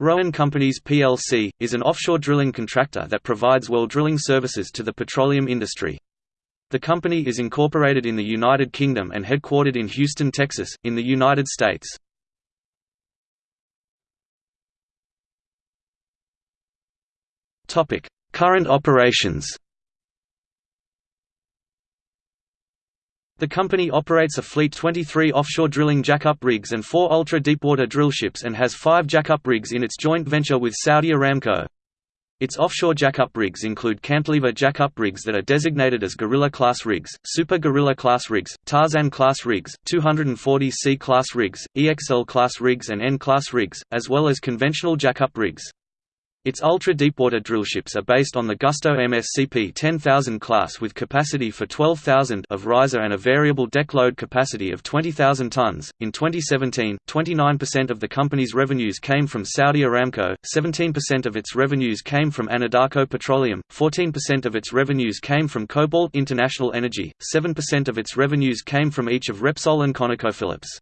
Rowan Companies plc, is an offshore drilling contractor that provides well drilling services to the petroleum industry. The company is incorporated in the United Kingdom and headquartered in Houston, Texas, in the United States. Current operations The company operates a fleet 23 offshore drilling jackup rigs and four ultra-deepwater drillships and has five jackup rigs in its joint venture with Saudi Aramco. Its offshore jackup rigs include cantilever jackup rigs that are designated as Gorilla-class rigs, Super Gorilla-class rigs, Tarzan-class rigs, 240C-class rigs, EXL-class rigs and N-class rigs, as well as conventional jackup rigs. Its ultra-deepwater drillships are based on the Gusto MSCP 10000 class with capacity for 12,000 of riser and a variable deck load capacity of 20,000 tons. In 2017, 29% of the company's revenues came from Saudi Aramco, 17% of its revenues came from Anadarko Petroleum, 14% of its revenues came from Cobalt International Energy, 7% of its revenues came from each of Repsol and ConocoPhillips.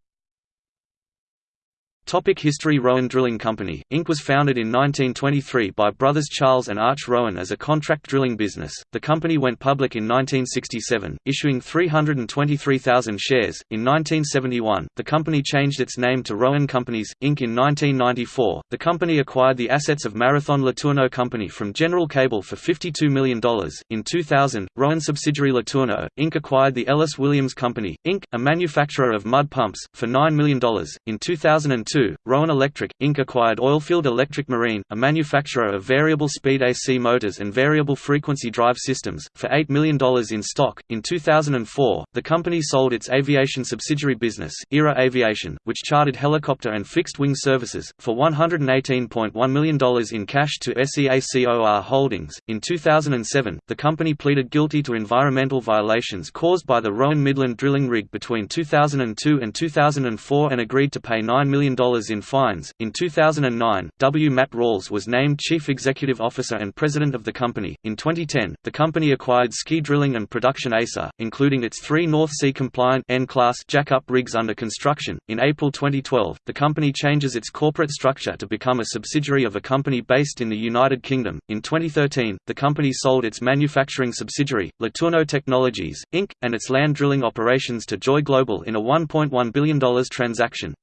Topic History Rowan Drilling Company, Inc. was founded in 1923 by brothers Charles and Arch Rowan as a contract drilling business. The company went public in 1967, issuing 323,000 shares. In 1971, the company changed its name to Rowan Companies, Inc. In 1994, the company acquired the assets of Marathon LeTourneau Company from General Cable for $52 million. In 2000, Rowan subsidiary LeTourneau, Inc. acquired the Ellis Williams Company, Inc., a manufacturer of mud pumps, for $9 million. In 2002, 2002, Rowan Electric, Inc. acquired Oilfield Electric Marine, a manufacturer of variable-speed AC motors and variable-frequency drive systems, for $8 million in stock. In 2004, the company sold its aviation subsidiary business, Era Aviation, which chartered helicopter and fixed-wing services, for $118.1 million in cash to SEACOR Holdings. In 2007, the company pleaded guilty to environmental violations caused by the Rowan Midland drilling rig between 2002 and 2004 and agreed to pay $9 million in fines. In 2009, W. Matt Ralls was named Chief Executive Officer and President of the company. In 2010, the company acquired Skeie Drilling and Production ASA, including its three North Sea compliant N-class jackup rigs under construction. In April 2012, the company changes its corporate structure to become a subsidiary of a company based in the United Kingdom. In 2013, the company sold its manufacturing subsidiary, LeTourneau Technologies, Inc., and its land drilling operations to Joy Global in a $1.1 billion transaction.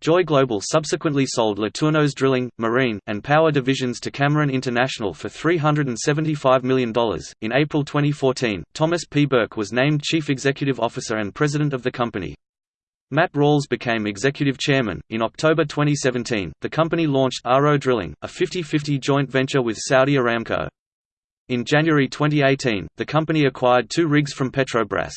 Joy Global subsequently sold LeTourneau's drilling, marine, and power divisions to Cameron International for $375 million. In April 2014, Thomas P. Burke was named Chief Executive Officer and President of the company. Matt Ralls became executive chairman. In October 2017, the company launched Aro Drilling, a 50 50 joint venture with Saudi Aramco. In January 2018, the company acquired two rigs from Petrobras.